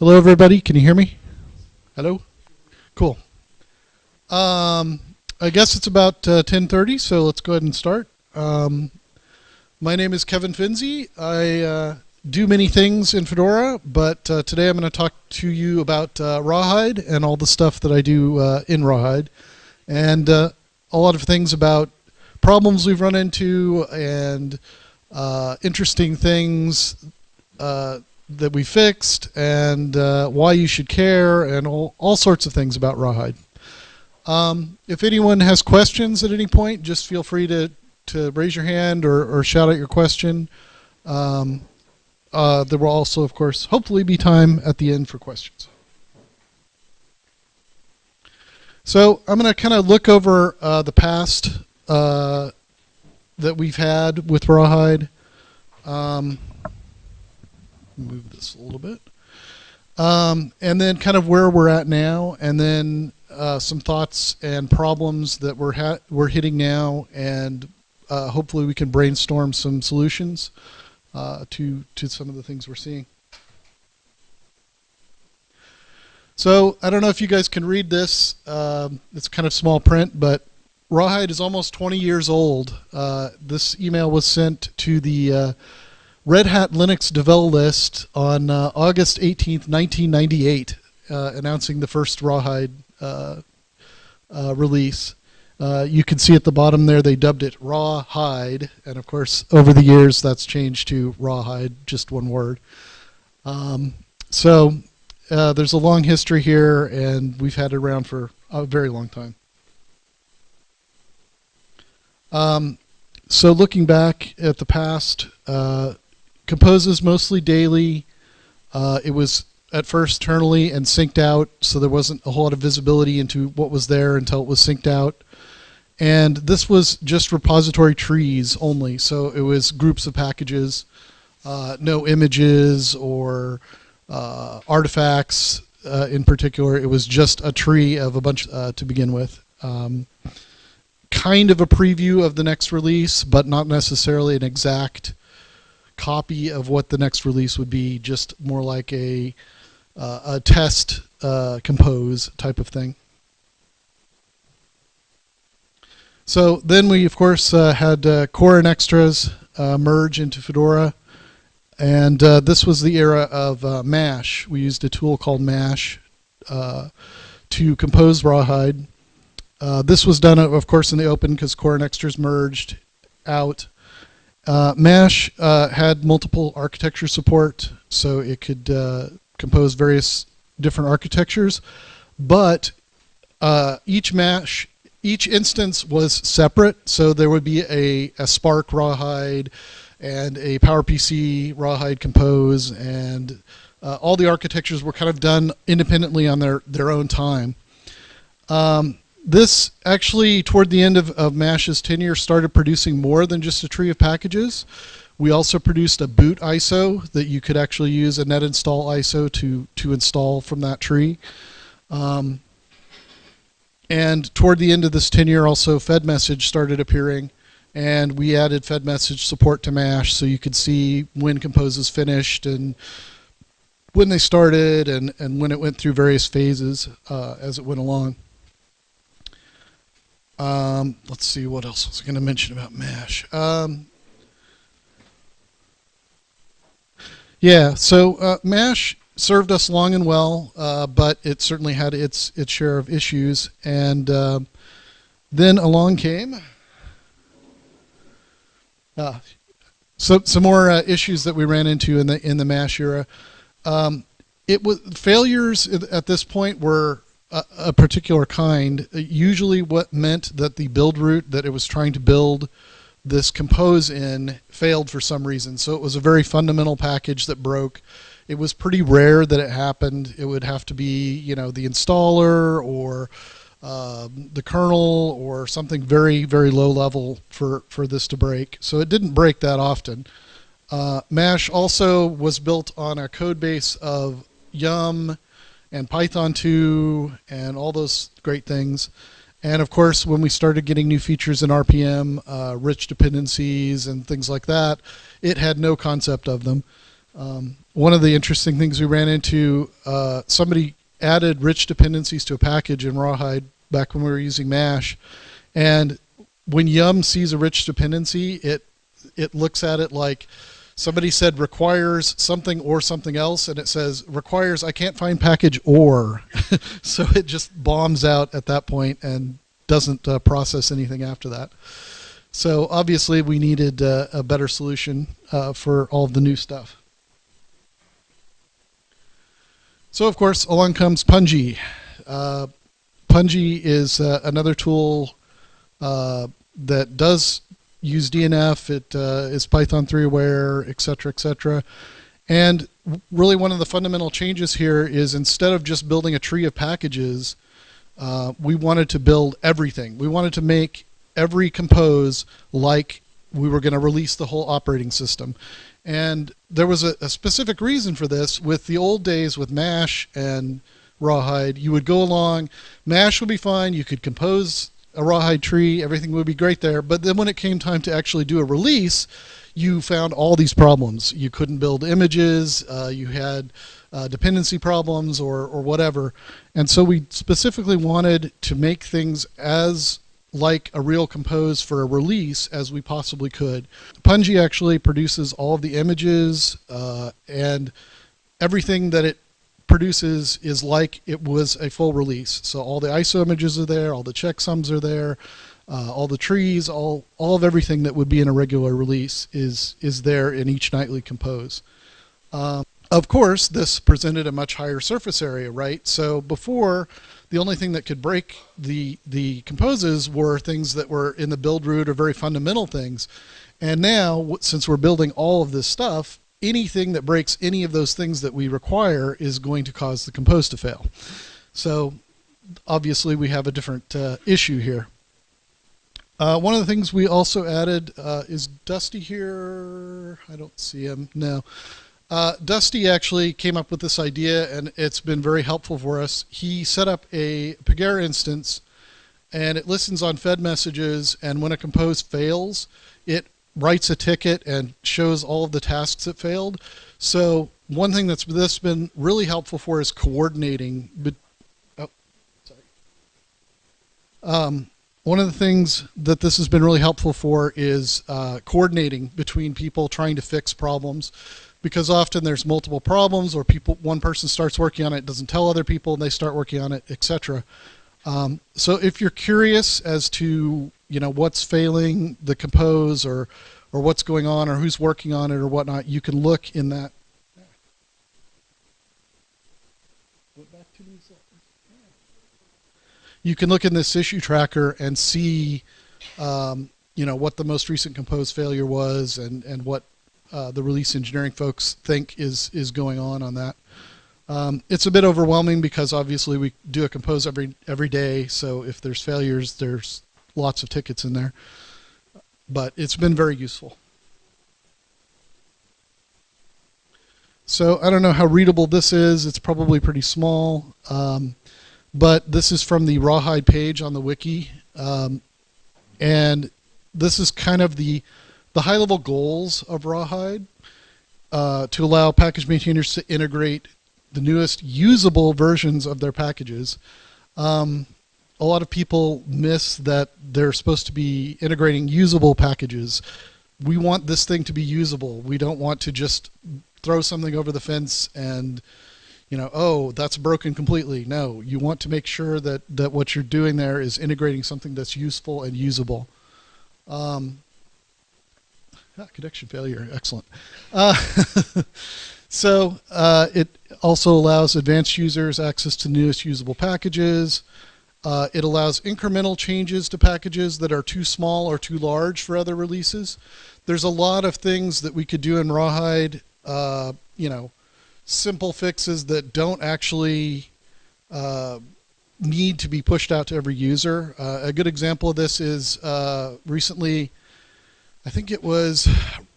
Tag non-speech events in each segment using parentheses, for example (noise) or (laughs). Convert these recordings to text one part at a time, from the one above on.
Hello, everybody. Can you hear me? Hello. Cool. Um, I guess it's about uh, 10:30, so let's go ahead and start. Um, my name is Kevin Fenzi. I uh, do many things in Fedora, but uh, today I'm going to talk to you about uh, Rawhide and all the stuff that I do uh, in Rawhide, and uh, a lot of things about problems we've run into and interesting things uh, that we fixed and uh, why you should care and all, all sorts of things about Rawhide. Um, if anyone has questions at any point, just feel free to, to raise your hand or, or shout out your question. Um, uh, there will also, of course, hopefully be time at the end for questions. So I'm going to kind of look over uh, the past uh, that we've had with Rawhide. Um, move this a little bit. Um, and then kind of where we're at now, and then uh, some thoughts and problems that we're, we're hitting now, and uh, hopefully we can brainstorm some solutions uh, to, to some of the things we're seeing. So I don't know if you guys can read this. Um, it's kind of small print, but Rawhide is almost 20 years old. Uh, this email was sent to the uh, Red Hat Linux Devel list on uh, August 18th, 1998, uh, announcing the first Rawhide uh, uh, release. you can see at the bottom there they dubbed it Rawhide, and of course over the years that's changed to Rawhide, just one word. Um, so there's a long history here, and we've had it around for a very long time. Um, so looking back at the past, uh, composes mostly daily. Uh, it was at first internally and synced out, so there wasn't a whole lot of visibility into what was there until it was synced out. And this was just repository trees only, so it was groups of packages, uh, no images or uh, artifacts uh, in particular. It was just a tree of a bunch uh, to begin with. Um, kind of a preview of the next release, but not necessarily an exact copy of what the next release would be, just more like a, uh, a test uh, compose type of thing. So then we, of course, uh, had uh, core and extras uh, merge into Fedora. And uh, this was the era of MASH. We used a tool called MASH to compose Rawhide. This was done, of course, in the open because core and extras merged out. Uh, MASH uh, had multiple architecture support, so it could uh, compose various different architectures, but uh, each MASH, each instance was separate, so there would be a, a SPARC Rawhide and a PowerPC Rawhide Compose, and uh, all the architectures were kind of done independently on their, their own time. Um, this actually, toward the end of, of MASH's tenure, started producing more than just a tree of packages. We also produced a boot ISO that you could actually use a net install ISO to, to install from that tree. Um, and toward the end of this tenure, also FedMessage started appearing, and we added FedMessage support to MASH so you could see when composes finished and when they started and, and when it went through various phases uh, as it went along. Um, let's see what else was I going to mention about MASH. Um, yeah, so uh, MASH served us long and well, uh, but it certainly had its its share of issues. And uh, then along came uh, so some more uh, issues that we ran into in the in the MASH era. Um, it was failures at this point were a, a particular kind, usually what meant that the build root that it was trying to build this compose in failed for some reason. So it was a very fundamental package that broke. It was pretty rare that it happened. It would have to be, you know, the installer or uh, the kernel or something very, very low level for, for this to break. So it didn't break that often. Uh, MASH also was built on a code base of Yum and Python 2 and all those great things. And of course, when we started getting new features in RPM, uh, rich dependencies and things like that, it had no concept of them. Um, one of the interesting things we ran into, uh, somebody added rich dependencies to a package in Rawhide back when we were using Mash, and when Yum sees a rich dependency, it it looks at it like somebody said requires something or something else, and it says requires I can't find package or, (laughs) so it just bombs out at that point and doesn't uh, process anything after that. So obviously we needed uh, a better solution uh, for all of the new stuff. So of course along comes Pungi. Uh, Pungi is uh, another tool uh, that does use DNF. It uh, is Python 3 aware, etc., etc. And really one of the fundamental changes here is instead of just building a tree of packages, uh, we wanted to build everything. We wanted to make every compose like we were going to release the whole operating system. And there was a, a, specific reason for this. With the old days with MASH and Rawhide, you would go along, MASH would be fine, you could compose a rawhide tree, everything would be great there. But then when it came time to actually do a release, you found all these problems. You couldn't build images, uh, you had uh, dependency problems or, or whatever. And so we specifically wanted to make things as like a real compose for a release as we possibly could. Pungi actually produces all of the images uh, and everything that it produces is like it was a full release. So all the ISO images are there, all the checksums are there, uh, all the trees, all all of everything that would be in a regular release is is there in each nightly compose. Um, of course, this presented a much higher surface area, right? So before, the only thing that could break the the composes were things that were in the build root or very fundamental things. And now, since we're building all of this stuff, anything that breaks any of those things that we require is going to cause the compose to fail. So obviously we have a different uh, issue here. Uh, one of the things we also added uh, is Dusty here. I don't see him. No. Uh, Dusty actually came up with this idea and it's been very helpful for us. He set up a Pagure instance and it listens on fed messages and when a compose fails, writes a ticket and shows all of the tasks that failed. So one thing that's this been really helpful for is coordinating. But, oh, sorry. Um, one of the things that this has been really helpful for is uh, coordinating between people trying to fix problems because often there's multiple problems or people one person starts working on it doesn't tell other people and they start working on it etc um, so if you're curious as to you know what's failing the compose or or what's going on or who's working on it or whatnot, you can look in that. You can look in this issue tracker and see, um, you know, what the most recent compose failure was and and what uh, the release engineering folks think is is going on on that. Um, it's a bit overwhelming because obviously we do a compose every every day. So if there's failures, there's lots of tickets in there. But it's been very useful. So I don't know how readable this is. It's probably pretty small. Um, but this is from the Rawhide page on the wiki. Um, and this is kind of the, the high level goals of Rawhide uh, to allow package maintainers to integrate the newest usable versions of their packages. Um, a lot of people miss that they're supposed to be integrating usable packages. We want this thing to be usable. We don't want to just throw something over the fence and you know, oh, that's broken completely. No, you want to make sure that, that what you're doing there is integrating something that's useful and usable. Um, ah, connection failure, excellent. Uh, (laughs) so uh, it also allows advanced users access to newest usable packages. Uh, it allows incremental changes to packages that are too small or too large for other releases. There's a lot of things that we could do in Rawhide, uh, you know, simple fixes that don't actually uh, need to be pushed out to every user. Uh, a good example of this is uh, recently, I think it was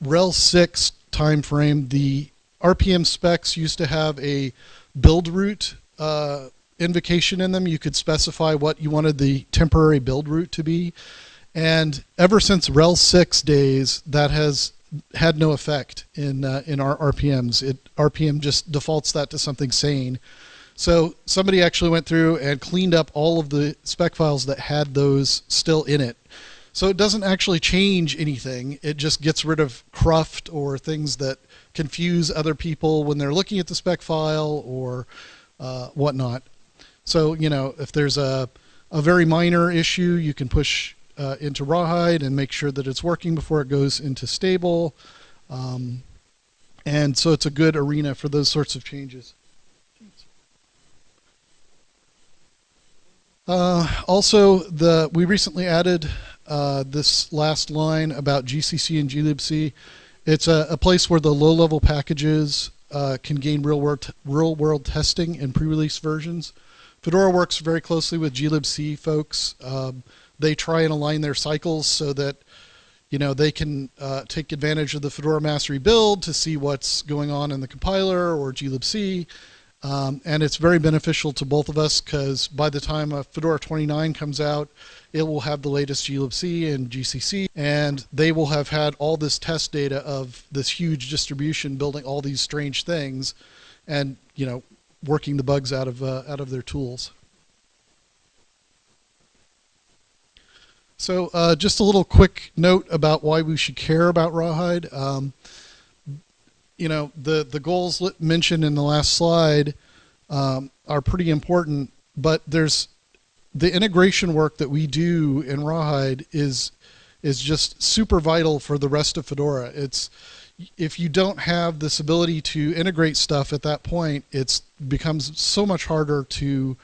RHEL 6 timeframe, the RPM specs used to have a build root uh, invocation in them. You could specify what you wanted the temporary build root to be. And ever since RHEL 6 days, that has had no effect in uh, in our RPMs. It RPM just defaults that to something sane. So somebody actually went through and cleaned up all of the spec files that had those still in it. So it doesn't actually change anything. It just gets rid of cruft or things that confuse other people when they're looking at the spec file or uh, whatnot. So, you know, if there's a, a very minor issue, you can push uh, into Rawhide and make sure that it's working before it goes into stable. Um, and so it's a good arena for those sorts of changes. Uh, also, the we recently added uh, this last line about GCC and glibc. It's a, a place where the low-level packages uh, can gain real-world real-world testing in pre-release versions. Fedora works very closely with glibc folks. Um, they try and align their cycles so that you know they can uh, take advantage of the Fedora mass rebuild to see what's going on in the compiler or glibc um, and it's very beneficial to both of us because by the time Fedora 29 comes out, it will have the latest glibc and GCC, and they will have had all this test data of this huge distribution building all these strange things, and you know, working the bugs out of uh, out of their tools. So uh, just a little quick note about why we should care about Rawhide. Um, you know, the, the goals mentioned in the last slide um, are pretty important, but there's the integration work that we do in Rawhide is is just super vital for the rest of Fedora. It's if you don't have this ability to integrate stuff at that point, it becomes so much harder to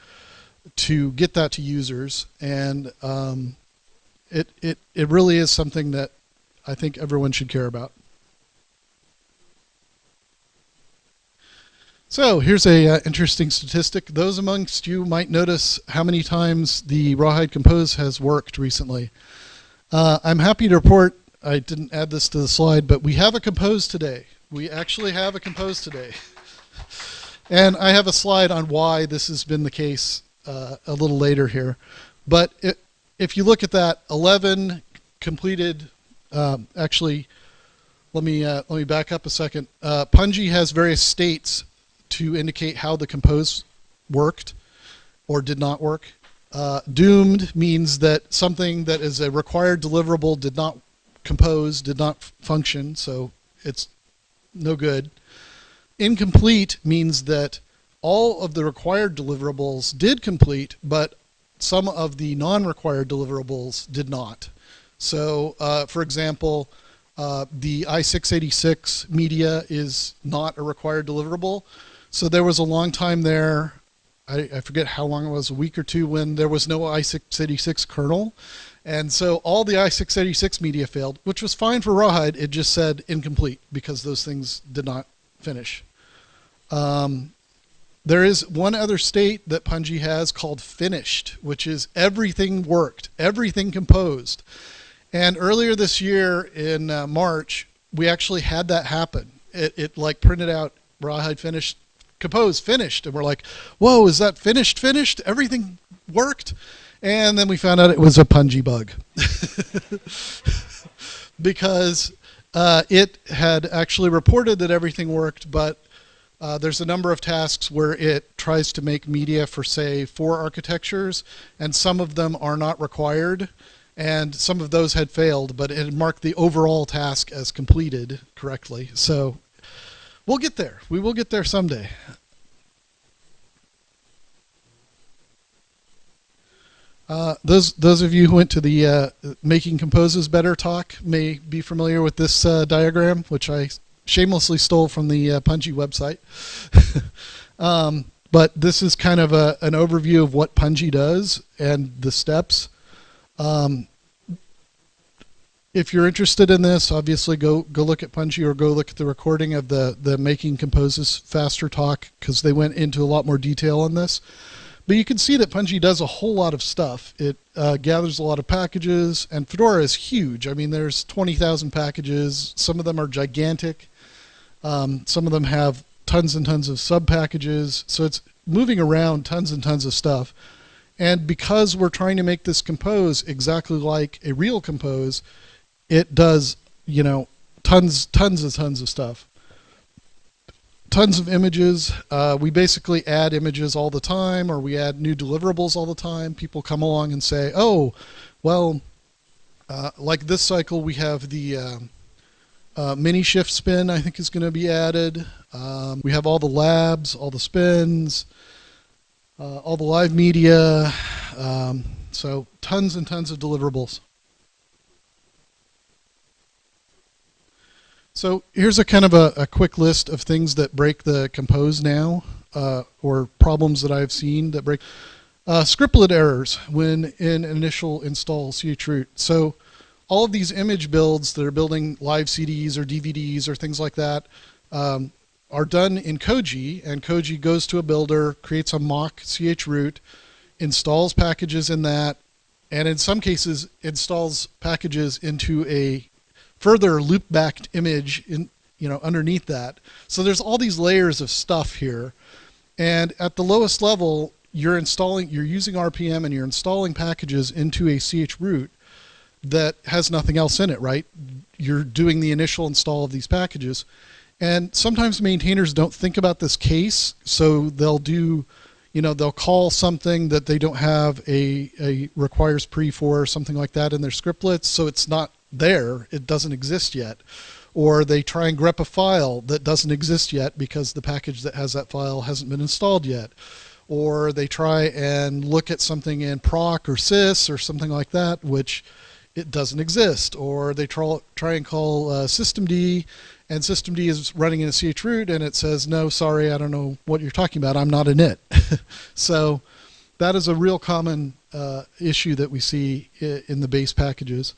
to get that to users, and um, it it it really is something that I think everyone should care about. So here's a uh, interesting statistic. Those amongst you might notice how many times the Rawhide Compose has worked recently. Uh, I'm happy to report, I didn't add this to the slide, but we have a Compose today. We actually have a Compose today. (laughs) and I have a slide on why this has been the case uh, a little later here. But it, if you look at that, 11 completed, um, actually, let me, uh, let me back up a second. Uh, Pungi has various states to indicate how the compose worked or did not work. Uh, doomed means that something that is a required deliverable did not compose, did not function, so it's no good. Incomplete means that all of the required deliverables did complete, but some of the non-required deliverables did not. So, uh, for example, uh, the i686 media is not a required deliverable, so there was a long time there, I, I, forget how long it was, a week or two, when there was no i686 kernel. And so all the i686 media failed, which was fine for Rawhide. It just said incomplete because those things did not finish. Um, there is one other state that Pungi has called finished, which is everything worked, everything composed. And earlier this year in uh, March, we actually had that happen. It, it like printed out Rawhide finished compose finished and we're like whoa is that finished finished? Everything worked? And then we found out it was a Pungi bug. (laughs) Because uh, it had actually reported that everything worked but uh, there's a number of tasks where it tries to make media for say four architectures and some of them are not required and some of those had failed but it marked the overall task as completed correctly. So We'll get there. We will get there someday. Uh, those those of you who went to the uh, Making Composes Better talk may be familiar with this uh, diagram, which I shamelessly stole from the uh, Pungi website. (laughs) um, but this is kind of a, an overview of what Pungi does and the steps. Um, if you're interested in this, obviously go go look at Pungi or go look at the recording of the the Making Composes Faster talk because they went into a lot more detail on this. But you can see that Pungi does a whole lot of stuff. It uh, gathers a lot of packages, and Fedora is huge. I mean, there's 20,000 packages. Some of them are gigantic. Um, some of them have tons and tons of sub packages. So it's moving around tons and tons of stuff. And because we're trying to make this compose exactly like a real compose, it does, you know, tons, tons and tons of stuff. Tons of images. Uh, we basically add images all the time, or we add new deliverables all the time. People come along and say, "Oh, well, uh, like this cycle, we have the uh, uh, Minishift spin. I think is going to be added. Um, we have all the labs, all the spins, uh, all the live media. Um, so tons and tons of deliverables. So here's a kind of a, a ch list of things that break the compose now, uh, or problems that I've seen that break. Uh, scriptlet errors when in initial install chroot. So all of these image builds that are building live CDs or DVDs or things like that um, are done in Koji, and Koji goes to a builder, creates a mock chroot, installs packages in that, and in some cases installs packages into a further loop-backed image in you know underneath that. So there's all these layers of stuff here, and at the lowest level, you're installing, you're using RPM and you're installing packages into a chroot that has nothing else in it, right? You're doing the initial install of these packages. And sometimes maintainers don't think about this case, so they'll do, you know, they'll call something that they don't have a, a requires pre for or something like that in their scriptlets, so it's not there, it doesn't exist yet. Or they try and grep a file that doesn't exist yet because the package that has that file hasn't been installed yet. Or they try and look at something in proc or sys or something like that, which it doesn't exist. Or they try, try and call uh, systemd and systemd is running in a chroot and it says, no, sorry, I don't know what you're talking about. I'm not in it. (laughs) so that is a real common uh, issue that we see in the base packages.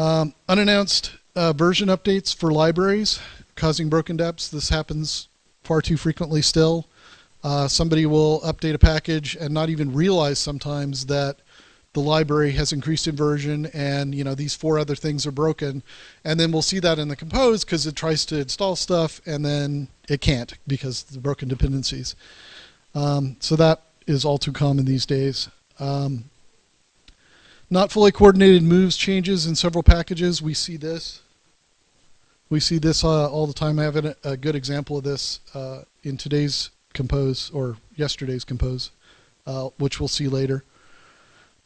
Um, unannounced uh, version updates for libraries causing broken deps. This happens far too frequently still. Uh, somebody will update a package and not even realize sometimes that the library has increased in version and you know these four other things are broken and then we'll see that in the compose because it tries to install stuff and then it can't because the broken dependencies um, so that is all too common these days um, not fully coordinated moves changes in several packages. We see this. We see this uh, all the time. I have a, a good example of this uh, in today's compose or yesterday's compose, uh, which we'll see later.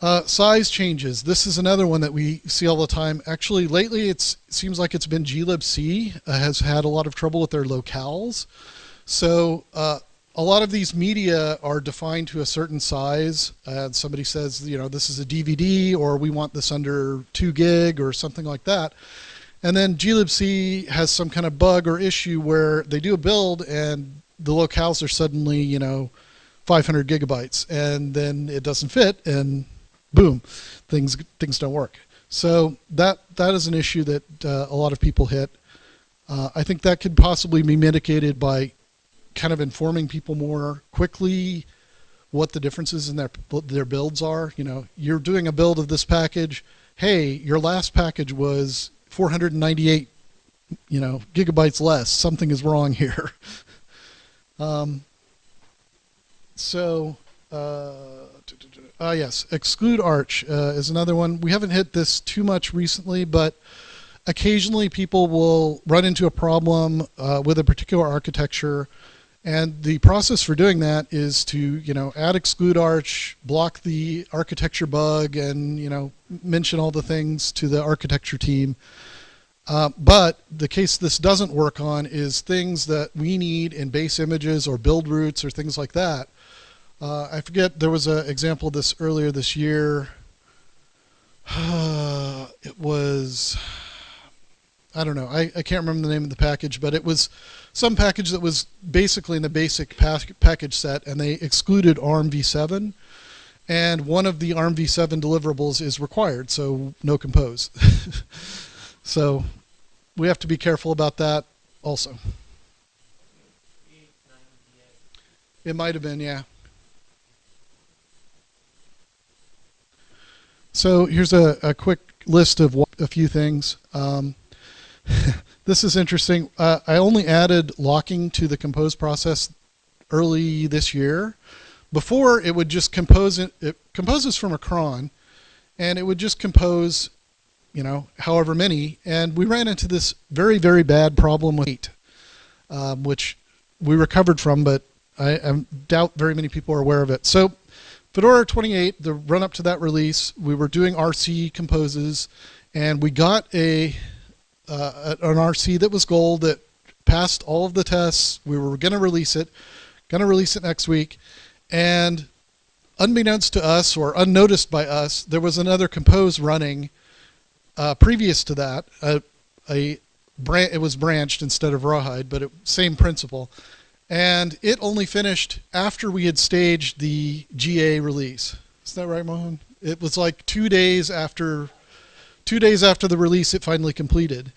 Uh, size changes. This is another one that we see all the time. Actually, lately it seems like it's been glibc uh, has had a lot of trouble with their locales. So uh, a lot of these media are defined to a certain size and somebody says you know this is a DVD or we want this under 2 gig or something like that. And then glibc has some kind of bug or issue where they do a build and the locales are suddenly you know 500 gigabytes and then it doesn't fit and boom things things don't work. So that that is an issue that uh, a lot of people hit. Uh, I think that could possibly be mitigated by kind of informing people more quickly what the differences in their their builds are. You know, you're doing a build of this package. Hey, your last package was 498, you know, gigabytes less. Something is wrong here. (laughs) um, so, uh, uh, yes, exclude arch uh, is another one. We haven't hit this too much recently, but occasionally people will run into a problem uh, with a particular architecture and the process for doing that is to, you know, add exclude arch, block the architecture bug, and, you know, mention all the things to the architecture team. Uh, but the case this doesn't work on is things that we need in base images or build routes or things like that. Uh, I forget, there was an example of this earlier this year. (sighs) it was, I don't know, I, I can't remember the name of the package, but it was some package that was basically in the basic package set, and they excluded ARM v7. And one of the ARM v7 deliverables is required, so no compose. (laughs) so we have to be careful about that also. It might have been, yeah. So here's a, a quick list of a few things. Um, (laughs) this is interesting. Uh, I only added locking to the compose process early this year. Before it would just compose it, it composes from a cron and it would just compose you know, however many, and we ran into this very, very bad problem with eight, um, which we recovered from, but I, I, doubt very many people are aware of it. So Fedora 28, the run up to that release, we were doing RC composes, and we got a uh, an RC that was gold that passed all of the tests. We were going to release it, going to release it next week, and unbeknownst to us or unnoticed by us, there was another compose running uh, previous to that. A bran- it was branched instead of rawhide, but it, same principle. And it only finished after we had staged the GA release. Is that right, Mohan? It was like two days after, two days after the release, it finally completed.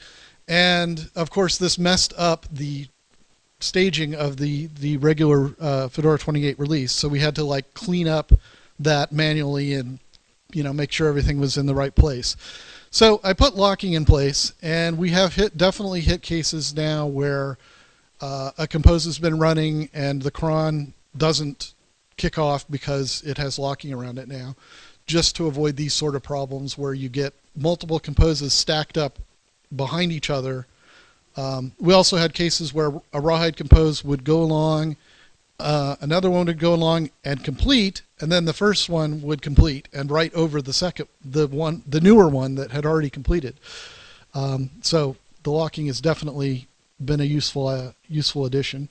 And of course, this messed up the staging of the the regular uh, Fedora 28 release. So we had to like clean up that manually and you know make sure everything was in the right place. So I put locking in place, and we have hit definitely hit cases now where uh, a compose has been running and the cron doesn't kick off because it has locking around it now, just to avoid these sort of problems where you get multiple composes stacked up behind each other um, we also had cases where a rawhide compose would go along, uh, another one would go along and complete, and then the first one would complete and write over the second, the one, the newer one that had already completed. Um, so the locking has definitely been a useful, uh, useful addition.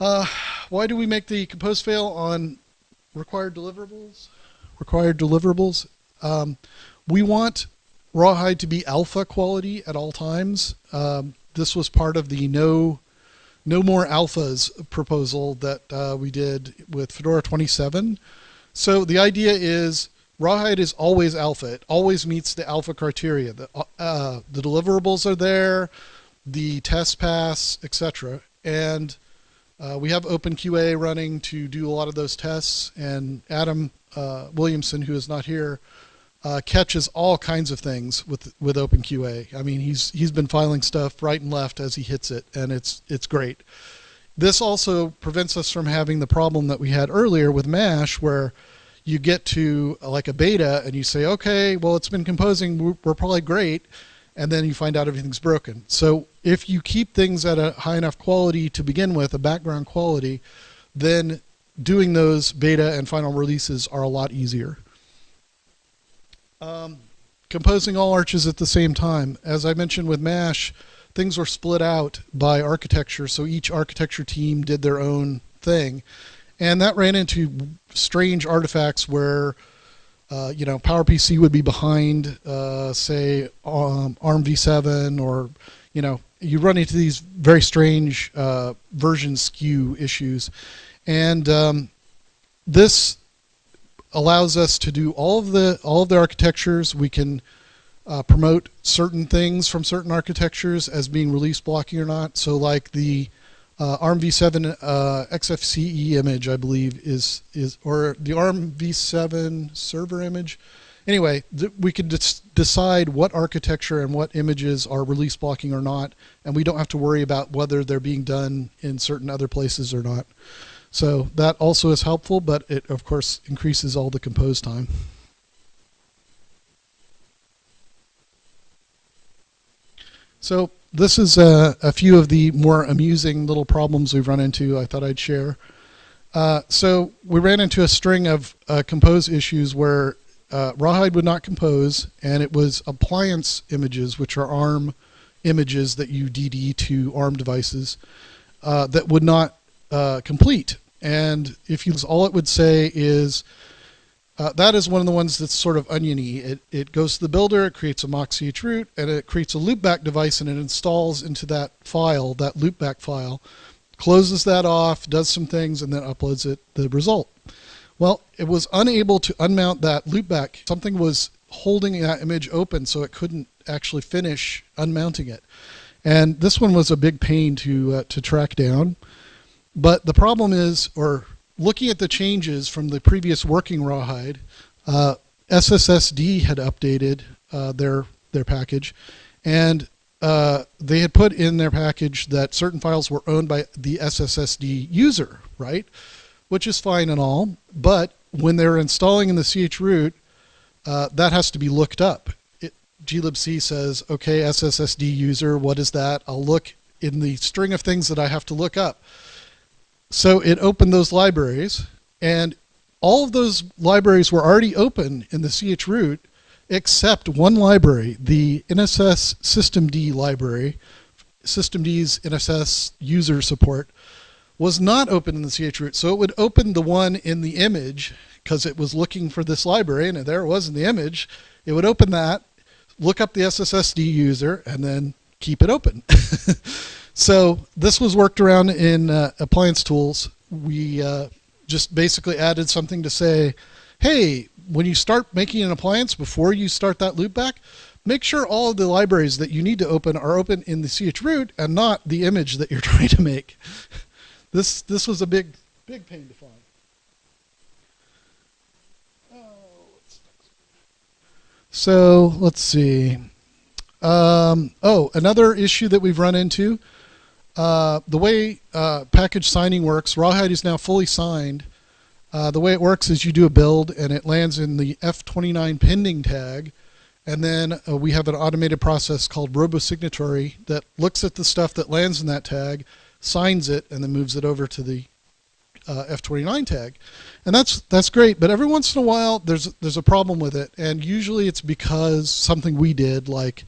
Uh, why do we make the compose fail on required deliverables? Required deliverables. Um, we want rawhide to be alpha quality at all times. Um, this was part of the no no more alphas proposal that uh, we did with Fedora 27. So the idea is rawhide is always alpha. It always meets the alpha criteria. The, uh, the deliverables are there, the test pass, etc. And uh, we have OpenQA running to do a lot of those tests. And Adam uh, Williamson, who is not here, uh, catches all kinds of things with with OpenQA. I mean, he's he's been filing stuff right and left as he hits it, and it's it's great. This also prevents us from having the problem that we had earlier with Mash, where you get to like a beta and you say, okay, well, it's been composing, we're, we're probably great, and then you find out everything's broken. So if you keep things at a high enough quality to begin with, a background quality, then doing those beta and final releases are a lot easier. Um, composing all arches at the same time. As I mentioned with MASH, things were split out by architecture, so each architecture team did their own thing. And that ran into strange artifacts where, uh, you know, PowerPC would be behind, uh, say, um, ARM v7, or, you know, you run into these very strange uh, version skew issues. And um, this allows us to do all of the all of the architectures. We can uh, promote certain things from certain architectures as being release blocking or not. So like the uh, ARM v7 uh, XFCE image, I believe is is or the ARM v7 server image. Anyway, we can decide what architecture and what images are release blocking or not, and we don't have to worry about whether they're being done in certain other places or not. So that also is helpful, but it of course increases all the compose time. So this is a, a, few of the more amusing little problems we've run into I thought I'd share. Uh, so we ran into a string of uh, compose issues where uh, Rawhide would not compose and it was appliance images, which are ARM images that you DD to ARM devices, uh, that would not uh, complete. And if you all it would say is uh, that is one of the ones that's sort of oniony. It, it goes to the builder, it creates a mock chroot, and it creates a loopback device and it installs into that file, that loopback file, closes that off, does some things, and then uploads it the result. Well, it was unable to unmount that loopback. Something was holding that image open so it couldn't actually finish unmounting it. And this one was a big pain to, uh, to track down. But the problem is, or looking at the changes from the previous working rawhide, uh, SSSD had updated uh, their their package, and uh, they had put in their package that certain files were owned by the SSSD user, right? Which is fine and all, but when they're installing in the chroot, uh, that has to be looked up. glibc says, okay, SSSD user, what is that? I'll look in the string of things that I have to look up. So it opened those libraries, and all of those libraries were already open in the chroot, except one library, the NSS systemd library, systemd's NSS user support, was not open in the chroot. So it would open the one in the image because it was looking for this library, and there it was in the image. It would open that, look up the SSSD user, and then keep it open. (laughs) so this was worked around in uh, appliance tools. We uh, just basically added something to say, hey, when you start making an appliance, before you start that loopback, make sure all of the libraries that you need to open are open in the chroot and not the image that you're (laughs) trying to make. This, this was a big, big pain to find. So let's see. Um, oh, another issue that we've run into. Uh, the way uh, package signing works, Rawhide is now fully signed. Uh, the way it works is you do a build and it lands in the F29 pending tag. And then uh, we have an automated process called RoboSignatory that looks at the stuff that lands in that tag, signs it, and then moves it over to the uh, F29 tag, and that's that's great. But every once in a while, there's there's a problem with it, and usually it's because something we did, like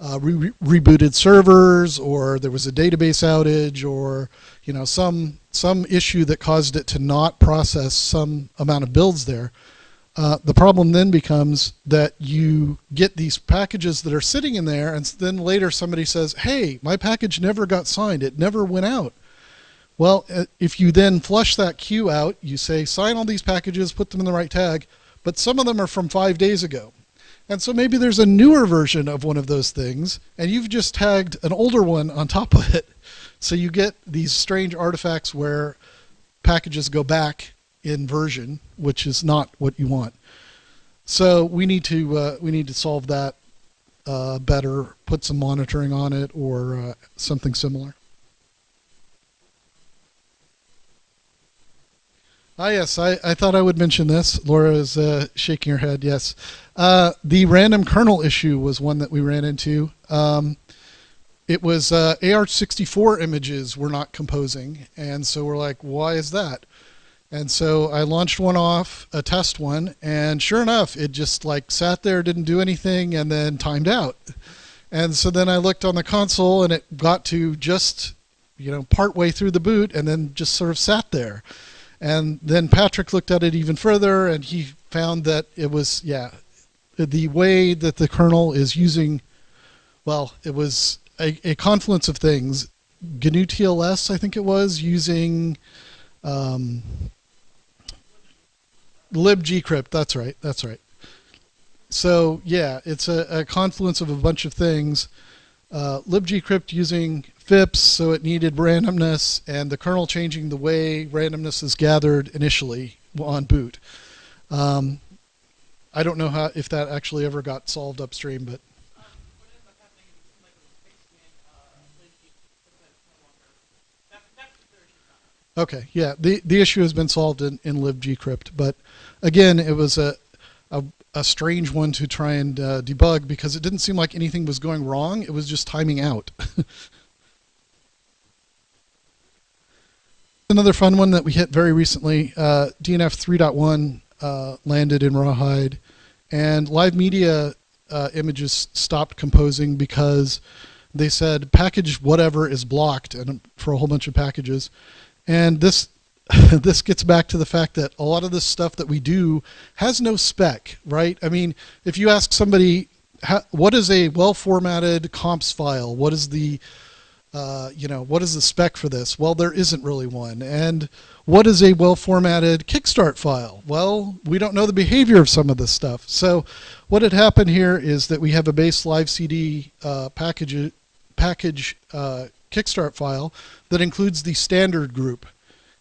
uh, re rebooted servers, or there was a database outage, or you know some some issue that caused it to not process some amount of builds there. Uh, the problem then becomes that you get these packages that are sitting in there, and then later somebody says, "Hey, my package never got signed; it never went out." Well, uh, if you then flush that queue out, you say sign all these packages, put them in the right tag, but some of them are from five days ago. And so maybe there's a newer version of one of those things, and you've just tagged an older one on top of it. So you get these strange artifacts where packages go back in version, which is not what you want. So we need to uh, we need to solve that uh, better, put some monitoring on it, or uh, something similar. Ah, yes, I, I thought I would mention this. Laura is uh, shaking her head, yes. Uh, the random kernel issue was one that we ran into. Um, it was uh, AR64 images were not composing, and so we're like, why is that? And so I launched one off, a test one, and sure enough, it just like sat there, didn't do anything, and then timed out. And so then I looked on the console, and it got to just, you know, part way through the boot, and then just sort of sat there. And then Patrick looked at it even further and he found that it was, yeah, the way that the kernel is using, well, it was a, a confluence of things. GNU TLS, I think it was, using um, libgcrypt. That's right. That's right. So yeah, it's a, a confluence of a bunch of things. Uh, libgcrypt using FIPS, so it needed randomness, and the kernel changing the way randomness is gathered initially on boot. Um, I don't know how if that actually ever got solved upstream, but. Okay, yeah, the, the issue has been solved in, in libgcrypt, but again, it was a, a, a strange one to try and uh, debug because it didn't seem like anything was going wrong, it was just timing out. (laughs) Another fun one that we hit very recently, uh, DNF 3.1 uh, landed in Rawhide, and live media uh, images stopped composing because they said package whatever is blocked and for a whole bunch of packages. And this (laughs) this gets back to the fact that a lot of this stuff that we do has no spec, right? I mean, if you ask somebody, what is a well-formatted comps file? What is the uh, you know, what is the spec for this? Well, there isn't really one. And what is a well-formatted Kickstart file? Well, we don't know the behavior of some of this stuff. So what had happened here is that we have a base live CD uh, package, package uh, Kickstart file that includes the standard group.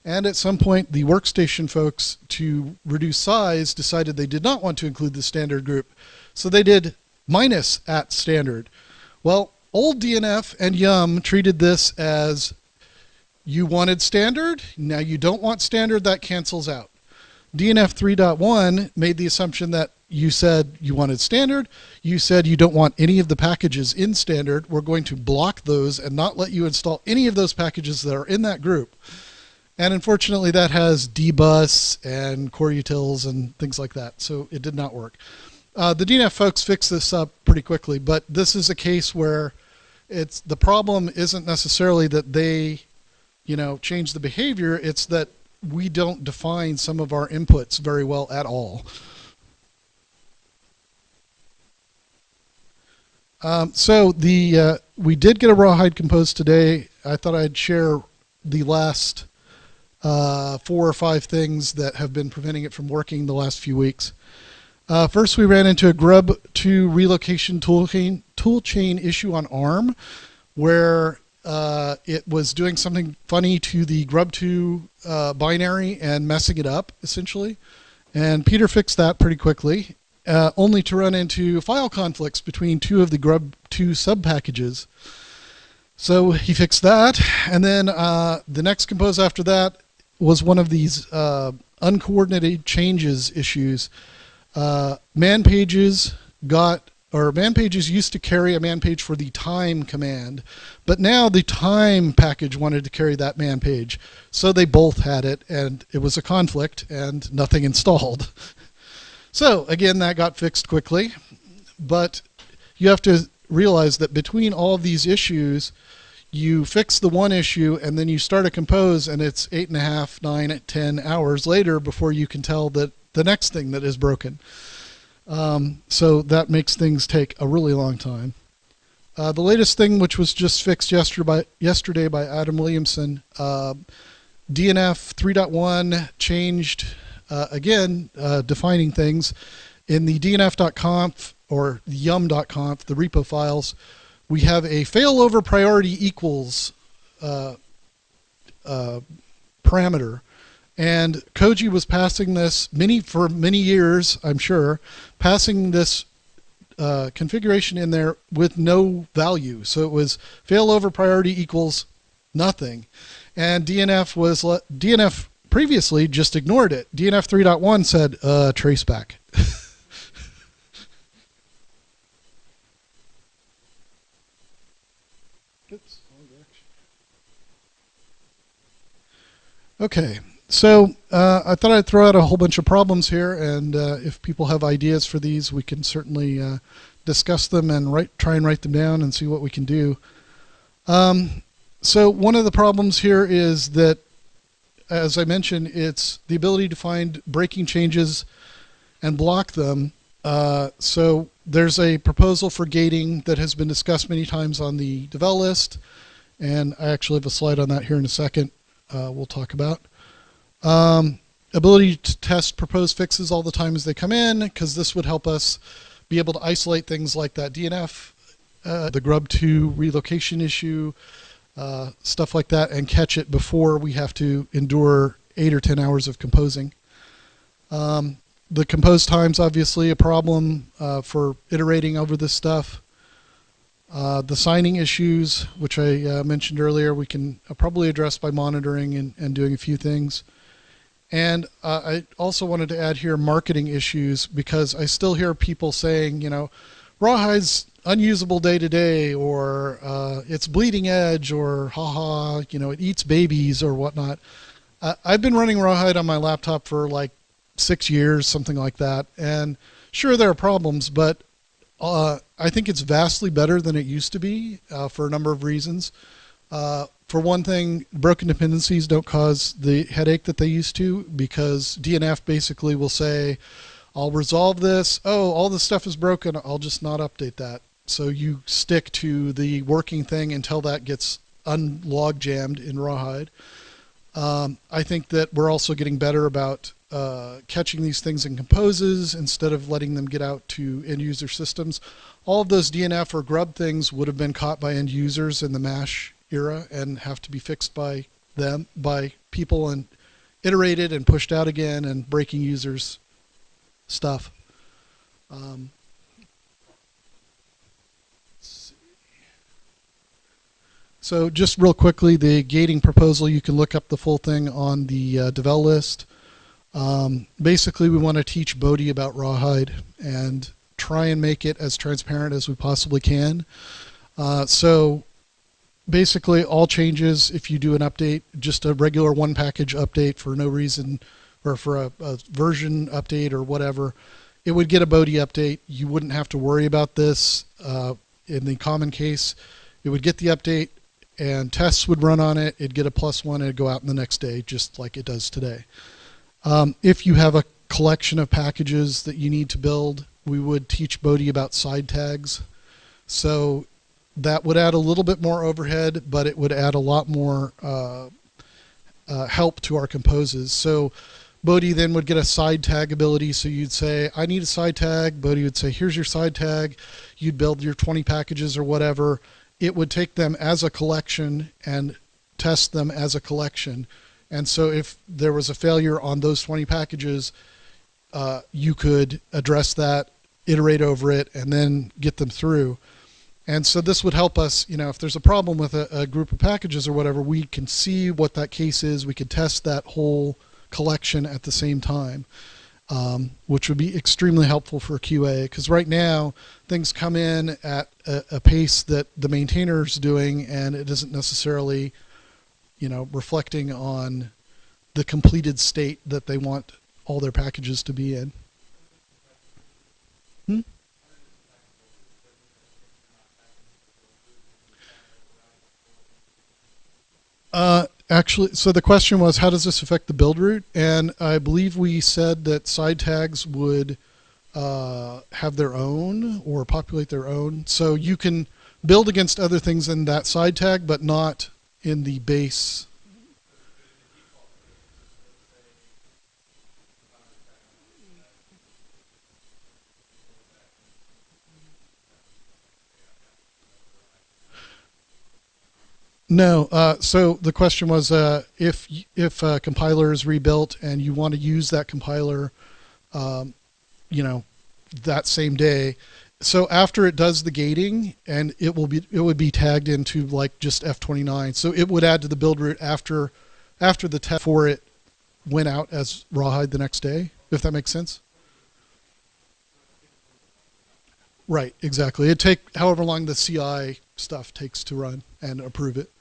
And at some point, the workstation folks, to reduce size, decided they did not want to include the standard group. So they did minus at standard. Well, Old DNF and Yum treated this as you wanted standard, now you don't want standard, that cancels out. DNF 3.1 made the assumption that you said you wanted standard. You said you don't want any of the packages in standard. We're going to block those and not let you install any of those packages that are in that group. And unfortunately, that has dbus and core utils and things like that. So it did not work. Uh, the DNF folks fixed this up pretty quickly, but this is a case where it's the problem isn't necessarily that they, you know, change the behavior. It's that we don't define some of our inputs very well at all. Um, so the uh, we did get a rawhide composed today. I thought I'd share the last uh, four or five things that have been preventing it from working the last few weeks. Uh, first, we ran into a grub to relocation toolchain toolchain issue on ARM, where uh, it was doing something funny to the grub2 uh, binary and messing it up essentially. And Peter fixed that pretty quickly uh, only to run into file conflicts between two of the grub2 subpackages. So he fixed that, and then uh, the next compose after that was one of these uh, uncoordinated changes issues. Uh, man pages got, or man pages used to carry a man page for the time command, but now the time package wanted to carry that man page. So they both had it, and it was a conflict, and nothing installed. (laughs) So again, that got fixed quickly, but you have to realize that between all these issues, you fix the one issue and then you start a compose and it's eight and a half, nine, ten hours later before you can tell that the next thing that is broken. Um, so that makes things take a really long time. Uh, the latest thing, which was just fixed yesterday by, yesterday by Adam Williamson, uh, DNF 3.1 changed uh, again, uh, defining things. In the dnf.conf or yum.conf, the repo files, we have a failover priority equals uh, uh, parameter. And Koji was passing this many for many years, I'm sure, passing this uh, configuration in there with no value. So it was failover priority equals nothing. And DNF was DNF previously just ignored it. DNF 3.1 said uh, traceback. (laughs) Okay, so uh, I thought I'd throw out a whole bunch of problems here, and uh, if people have ideas for these, we can certainly uh, discuss them and write, try and write them down and see what we can do. Um, so one of the problems here is that as I mentioned, it's the ability to find breaking changes and block them. Uh, so there's a proposal for gating that has been discussed many times on the devel list, and I actually have a slide on that here in a second. Uh, we'll talk about. Um, ability to test proposed fixes all the time as they come in, because this would help us be able to isolate things like that DNF, uh, the grub2 relocation issue, uh, stuff like that, and catch it before we have to endure eight or ten hours of composing. Um, the compose time's obviously a problem uh, for iterating over this stuff. Uh, the signing issues, which I uh, mentioned earlier, we can uh, probably address by monitoring and, and doing a few things. And uh, I also wanted to add here marketing issues because I still hear people saying, you know, Rawhide's unusable day to day, or uh, it's bleeding edge, or haha, you know, it eats babies or whatnot. Uh, I've been running Rawhide on my laptop for like six years, something like that, and sure there are problems, but uh, I think it's vastly better than it used to be uh, for a number of reasons. For one thing, broken dependencies don't cause the headache that they used to because DNF basically will say, I'll resolve this. Oh, all the stuff is broken. I'll just not update that. So you stick to the working thing until that gets unlog jammed in Rawhide. Um, I think that we're also getting better about uh, catching these things in composes instead of letting them get out to end user systems. All of those DNF or grub things would have been caught by end users in the MASH era and have to be fixed by them, by people and iterated and pushed out again and breaking users stuff. Um, So just real quickly, the gating proposal, you can look up the full thing on the uh, Devel list. Um, basically, we want to teach Bodhi about Rawhide and try and make it as transparent as we possibly can. Uh, so basically all changes if you do an update just a regular one package update for no reason or for a, a version update or whatever. It would get a Bodhi update. You wouldn't have to worry about this. Uh, in the common case it would get the update and tests would run on it. It'd get a plus one and it'd go out in the next day just like it does today. Um, if you have a collection of packages that you need to build we would teach Bodhi about side tags. So that would add a little bit more overhead, but it would add a lot more uh, uh, help to our composes. So Bodhi then would get a side tag ability. So you'd say, I need a side tag. Bodhi would say, here's your side tag. You'd build your 20 packages or whatever. It would take them as a collection and test them as a collection. And so if there was a failure on those 20 packages, uh, you could address that, iterate over it, and then get them through. And so this would help us, you know, if there's a problem with a, a, group of packages or whatever, we can see what that case is. We could test that whole collection at the same time, um, which would be extremely helpful for QA. Because right now, things come in at a, a pace that the maintainer's doing, and it isn't necessarily, you know, reflecting on the completed state that they want all their packages to be in. Hmm? Uh, actually, so the question was, how does this affect the build route? And I believe we said that side tags would uh, have their own or populate their own. So you can build against other things in that side tag, but not in the base No. Uh, so the question was uh, if if a compiler is rebuilt and you want to use that compiler, um, you know, that same day. So after it does the gating, and it will be it would be tagged into like just F29. So it would add to the build route after after the test for it went out as rawhide the next day. If that makes sense. Right. Exactly. It take however long the CI stuff takes to run and approve it.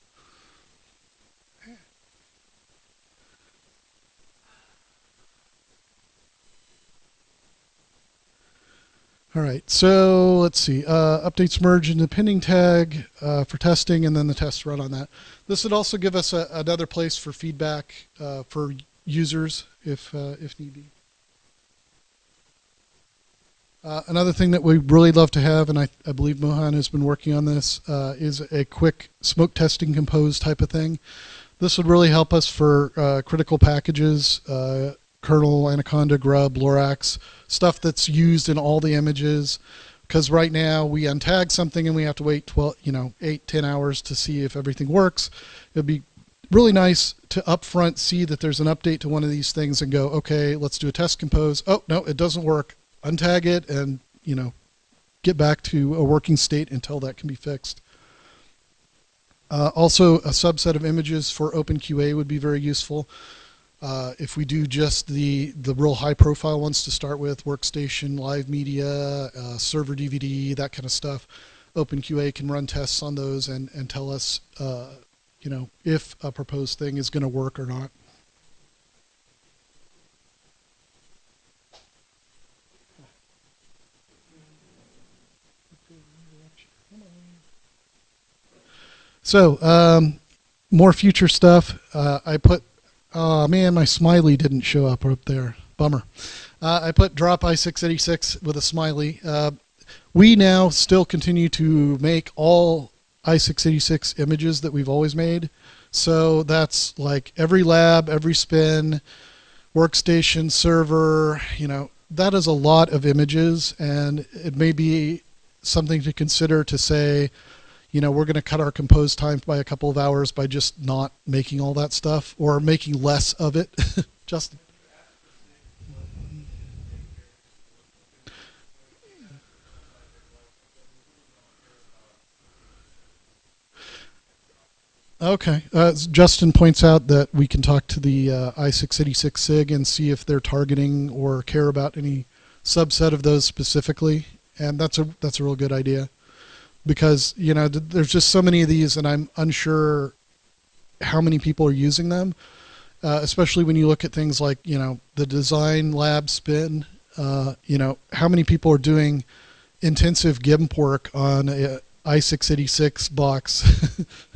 All right, so let's see. Uh, updates merge into pending tag uh, for testing, and then the tests run on that. This would also give us a, another place for feedback uh, for users if uh, if need be. Uh, another thing that we really love to have, and I, I believe Mohan has been working on this, uh, is a quick smoke testing compose type of thing. This would really help us for critical packages, kernel, anaconda, grub, lorax, stuff that's used in all the images. Because right now we untag something and we have to wait 12, you know, 8, 10 hours to see if everything works. It'd be really nice to upfront see that there's an update to one of these things and go, okay, let's do a test compose. Oh, no, it doesn't work. Untag it and, you know, get back to a working state until that can be fixed. Uh, also, a subset of images for OpenQA would be very useful. Uh, if we do just the, the real high profile ones to start with, workstation, live media, uh, server DVD, that kind of stuff, OpenQA can run tests on those and, and tell us, uh, you know, if a proposed thing is going to work or not. So, um, more future stuff. Uh, I put Oh man, my smiley didn't show up up there. Bummer. Uh, I put drop i686 with a smiley. Uh, we now still continue to make all i686 images that we've always made. So that's like every lab, every spin, workstation, server, you know, that is a lot of images and it may be something to consider to say, you know, we're going to cut our compose time by a couple of hours by just not making all that stuff or making less of it. (laughs) Justin. Okay. Uh, Justin points out that we can talk to the uh, i686 SIG and see if they're targeting or care about any subset of those specifically, and that's a that's a real good idea because you know th- there's just so many of these, and I'm unsure how many people are using them, uh, especially when you look at things like you know the design lab spin. Uh, you know how many people are doing intensive GIMP work on a i686 box. (laughs)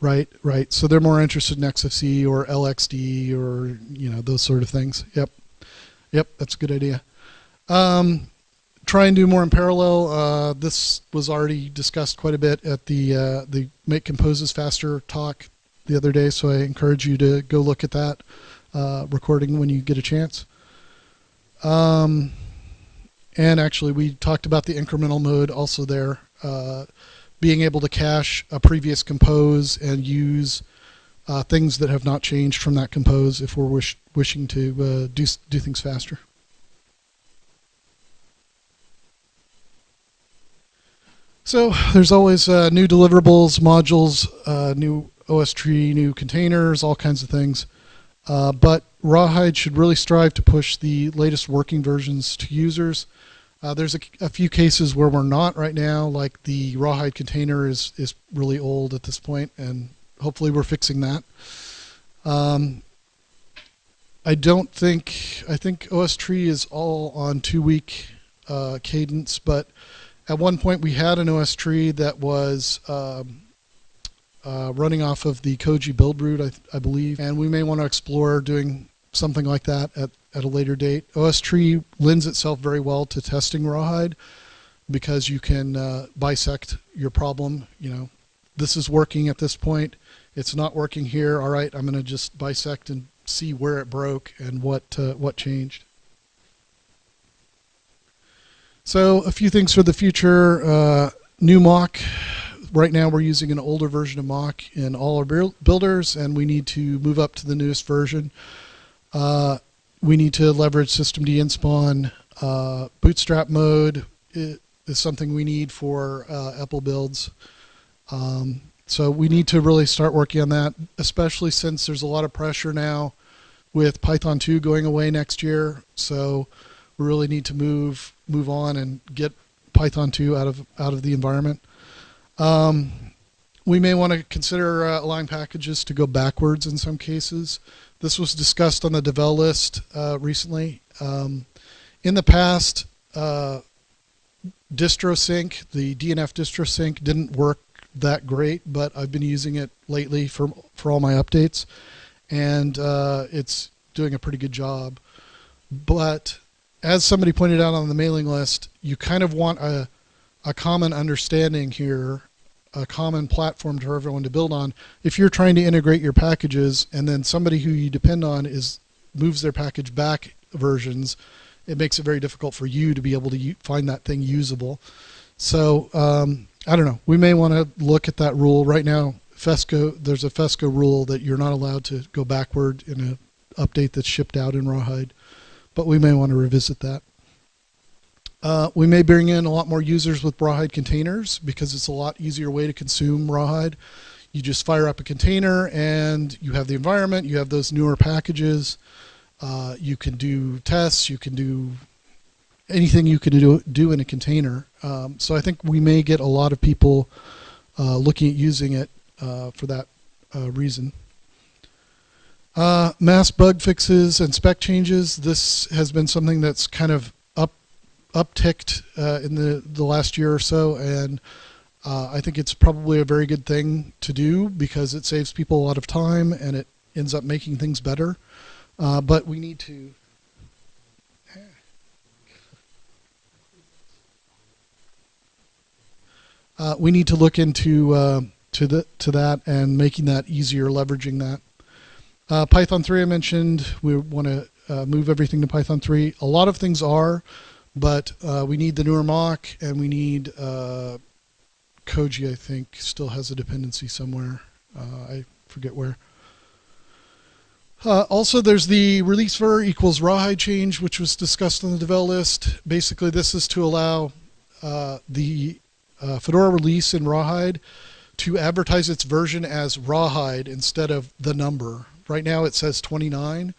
Right, right. So they're more interested in Xfce or LXDE or you know those sort of things. Yep, yep. That's a good idea. Um, try and do more in parallel. Uh, this was already discussed quite a bit at the uh, the Make Composes Faster talk the other day, so I encourage you to go look at that uh, recording when you get a chance. Um, and actually, we talked about the incremental mode also there. Being able to cache a previous compose and use uh, things that have not changed from that compose if we're wish, wishing to uh, do, do things faster. So there's always uh, new deliverables, modules, uh, new OSTree, new containers, all kinds of things. Uh, but Rawhide should really strive to push the latest working versions to users. Uh, there's a, a, few cases where we're not right now, like the rawhide container is, is really old at this point, and hopefully we're fixing that. Um, I don't think, I think OSTree is all on two week uh, cadence, but at one point we had an OSTree that was um, uh, running off of the Koji build root, I, I believe, and we may want to explore doing something like that at, at a later date. OSTree lends itself very well to testing rawhide because you can uh, bisect your problem. You know, this is working at this point. It's not working here. All right, I'm going to just bisect and see where it broke and what uh, what changed. So a few things for the future. Uh, new mock. Right now we're using an older version of mock in all our builders, and we need to move up to the newest version. Uh, we need to leverage systemd-nspawn. Uh, bootstrap mode is something we need for uh, EPEL builds. Um, so we need to really start working on that, especially since there's a lot of pressure now with Python 2 going away next year. So we really need to move move on and get Python 2 out of out of the environment. Um, we may want to consider uh, allowing packages to go backwards in some cases. This was discussed on the devel list uh, recently. Um, in the past, uh, DistroSync, the DNF DistroSync, didn't work that great, but I've been using it lately for for all my updates, and uh, it's doing a pretty good job. But as somebody pointed out on the mailing list, you kind of want a a common understanding here a common platform for everyone to build on. If you're trying to integrate your packages and then somebody who you depend on is moves their package back versions, it makes it very difficult for you to be able to find that thing usable. So um, I don't know. We may want to look at that rule right now. FESCo, there's a FESCo rule that you're not allowed to go backward in an update that's shipped out in Rawhide, but we may want to revisit that. Uh, we may bring in a lot more users with Rawhide containers because it's a lot easier way to consume Rawhide. You just fire up a container and you have the environment, you have those newer packages. Uh, you can do tests, you can do anything you can do, do in a container. Um, so I think we may get a lot of people uh, looking at using it uh, for that uh, reason. Uh, mass bug fixes and spec changes. This has been something that's kind of upticked uh, in the, the last year or so, and uh, I think it's probably a very good thing to do because it saves people a lot of time and it ends up making things better. Uh, but we need to. Uh, we need to look into uh, to the to that and making that easier, leveraging that. Uh, Python 3 I mentioned. We want to move everything to Python 3. A lot of things are. But uh, we need the newer mock, and we need uh, Koji. I think still has a dependency somewhere. Uh, I forget where. Uh, also, there's the releasever equals rawhide change, which was discussed on the devel list. Basically, this is to allow uh, the uh, Fedora release in rawhide to advertise its version as rawhide instead of the number. Right now it says 29.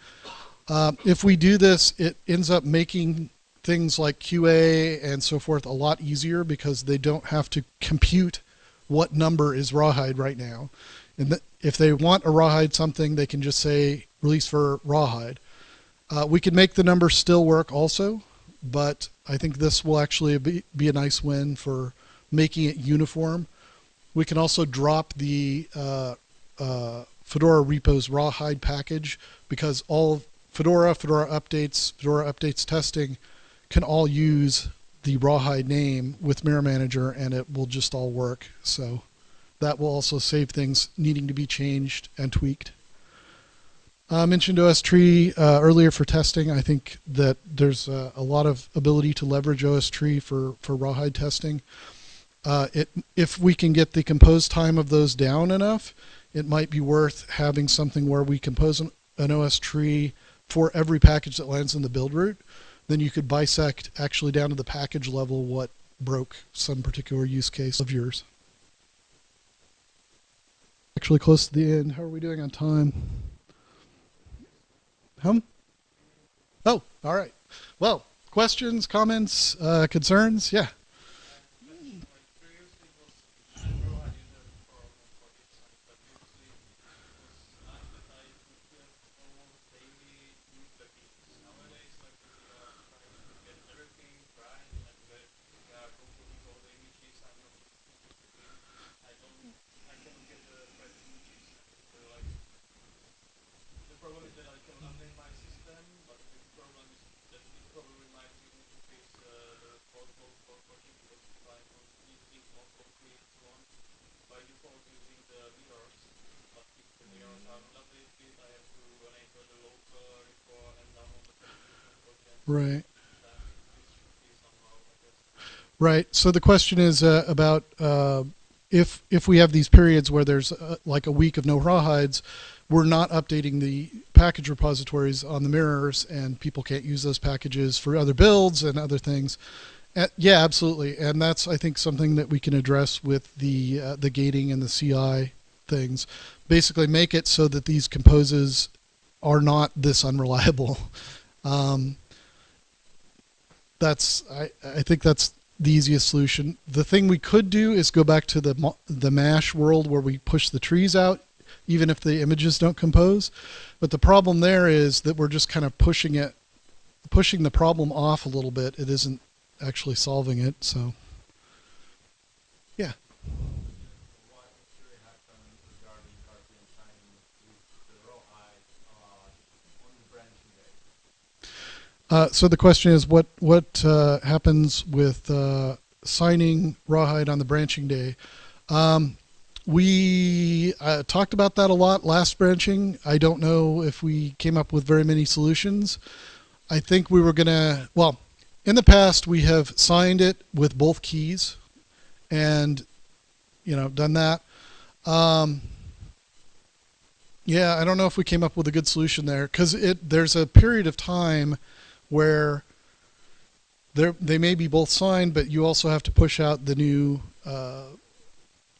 Uh, if we do this, it ends up making things like QA and so forth a lot easier because they don't have to compute what number is rawhide right now. And if they want a rawhide something, they can just say release for rawhide. Uh, we can make the number still work also, but I think this will actually be, be a nice win for making it uniform. We can also drop the uh, uh, Fedora repos rawhide package because all Fedora, Fedora updates, Fedora updates testing can all use the rawhide name with MirrorManager and it will just all work. So that will also save things needing to be changed and tweaked. I mentioned OSTree uh, earlier for testing. I think that there's uh, a lot of ability to leverage OSTree for, for rawhide testing. Uh, it, if we can get the compose time of those down enough, it might be worth having something where we compose an, an OSTree for every package that lands in the build root. Then you could bisect actually down to the package level what broke some particular use case of yours. Actually close to the end. How are we doing on time? Hum? Oh, all right. Well, questions, comments, uh, concerns? Yeah. Right. Right. So the question is uh, about uh, if if we have these periods where there's uh, like a week of no rawhides, we're not updating the package repositories on the mirrors, and people can't use those packages for other builds and other things. Uh, yeah, absolutely, and that's I think something that we can address with the uh, the gating and the CI things. Basically, make it so that these composes are not this unreliable. (laughs) Um, that's I, I think that's the easiest solution. The thing we could do is go back to the the mash world where we push the trees out even if the images don't compose. But the problem there is that we're just kind of pushing it pushing the problem off a little bit. It isn't actually solving it. So Uh, so the question is, what what uh, happens with uh, signing rawhide on the branching day? Um, we uh, talked about that a lot last branching. I don't know if we came up with very many solutions. I think we were gonna. Well, in the past we have signed it with both keys, and you know done that. Um, yeah, I don't know if we came up with a good solution there because it there's a period of time where they may be both signed, but you also have to push out the new uh,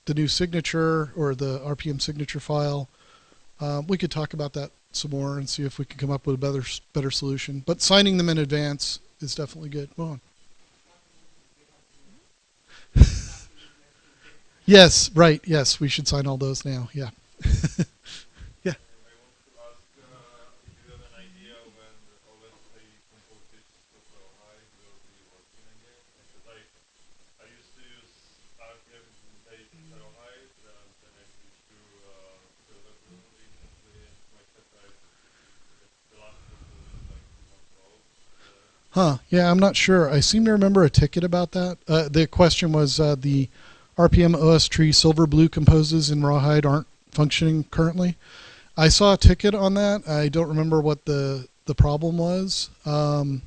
the new signature or the RPM signature file. Um, we could talk about that some more and see if we can come up with a better better solution. But signing them in advance is definitely good. Go on. (laughs) yes, right. Yes, we should sign all those now. Yeah. (laughs) Huh. Yeah, I'm not sure. I seem to remember a ticket about that. Uh, the question was uh, the rpm-ostree Silver Blue composes in Rawhide aren't functioning currently. I saw a ticket on that. I don't remember what the, the problem was. Um,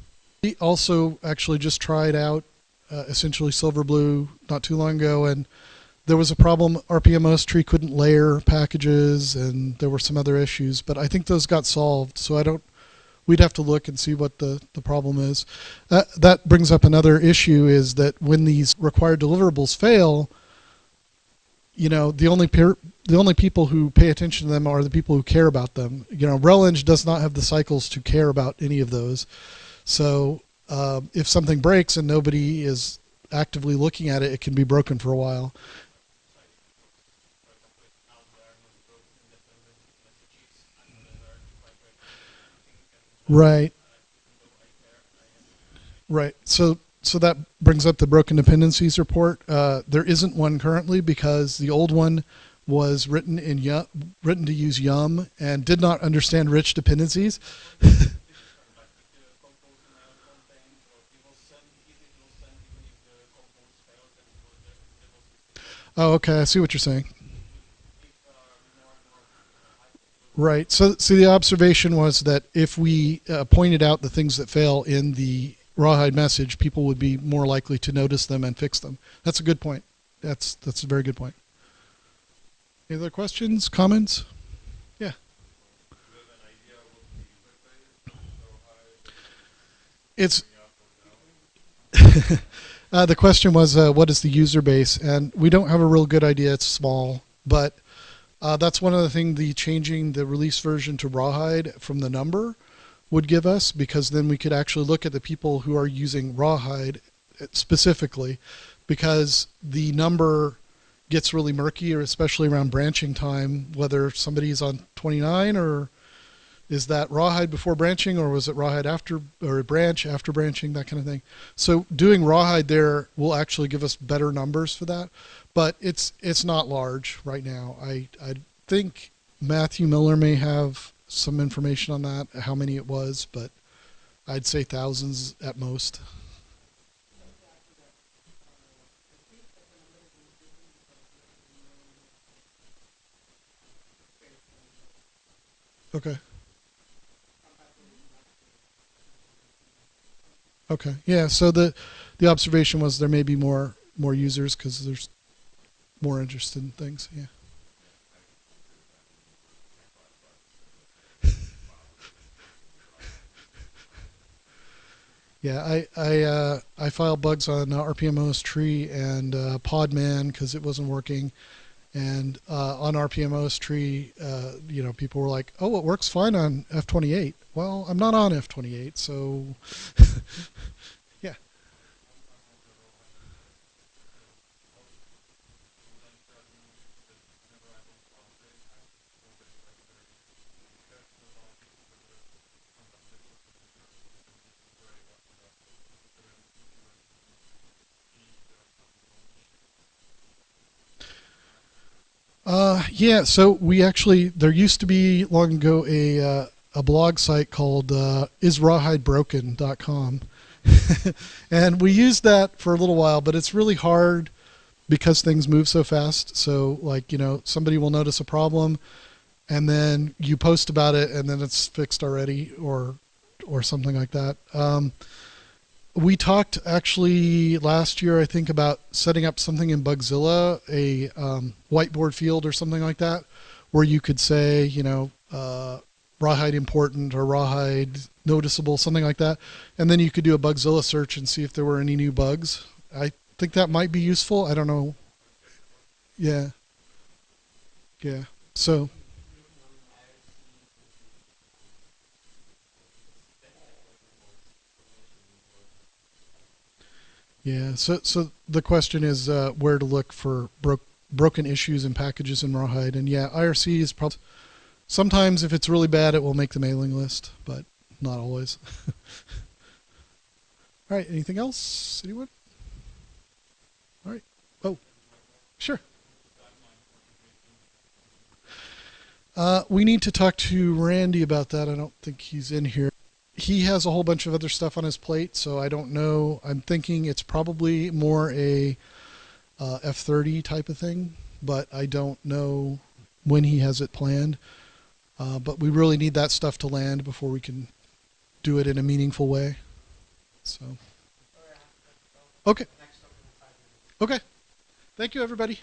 also actually just tried out uh, essentially Silverblue not too long ago, and there was a problem. rpm-ostree couldn't layer packages, and there were some other issues. But I think those got solved. So I don't. We'd have to look and see what the, the problem is. That that brings up another issue: is that when these required deliverables fail, you know, the only peer, the only people who pay attention to them are the people who care about them. You know, RelEng does not have the cycles to care about any of those. So uh, if something breaks and nobody is actively looking at it, it can be broken for a while. Right. Right. So so that brings up the broken dependencies report. Uh, there isn't one currently because the old one was written in Yum, written to use Yum and did not understand rich dependencies. (laughs) oh, okay. I see what you're saying. Right. So, so the observation was that if we uh, pointed out the things that fail in the rawhide message, people would be more likely to notice them and fix them. That's a good point. That's that's a very good point. Any other questions, comments? Yeah. It's (laughs) uh, the question was, uh, what is the user base? And we don't have a real good idea. It's small, but uh, that's one of the things the changing the release version to Rawhide from the number would give us because then we could actually look at the people who are using Rawhide specifically because the number gets really murky, especially around branching time, whether somebody's on 29 or is that rawhide before branching or was it rawhide after or a branch after branching, that kind of thing. So doing rawhide there will actually give us better numbers for that but it's it's not large right now. I I think Matthew Miller may have some information on that, how many it was, but I'd say thousands at most. Okay. Okay. Yeah. So the the observation was there may be more more users because there's more interested in things. Yeah. (laughs) Yeah, I I uh, I filed bugs on uh, rpm-ostree and uh, Podman because it wasn't working, and uh, on rpm-ostree, uh, you know, people were like, "Oh, it works fine on F28." Well, I'm not on F28, so (laughs) Uh, yeah, so we actually, there used to be long ago a, uh, a blog site called uh, israwhidebroken.com. (laughs) and we used that for a little while, but it's really hard because things move so fast. So, like, you know, somebody will notice a problem and then you post about it and then it's fixed already or or something like that. Um, we talked actually last year, I think, about setting up something in Bugzilla, a um, whiteboard field or something like that, where you could say, you know, uh, rawhide important or rawhide noticeable, something like that. And then you could do a Bugzilla search and see if there were any new bugs. I think that might be useful. I don't know. Yeah. Yeah. So. Yeah. So so the question is uh, where to look for bro broken issues and packages in Rawhide, and yeah, IRC is probably sometimes if it's really bad, it will make the mailing list, but not always. (laughs) All right. Anything else? Anyone? All right. Oh, sure. Uh, we need to talk to Randy about that. I don't think he's in here he has a whole bunch of other stuff on his plate, so I don't know. I'm thinking it's probably more a uh, F30 type of thing, but I don't know when he has it planned. Uh, but we really need that stuff to land before we can do it in a meaningful way. So, okay, okay. Thank you, everybody.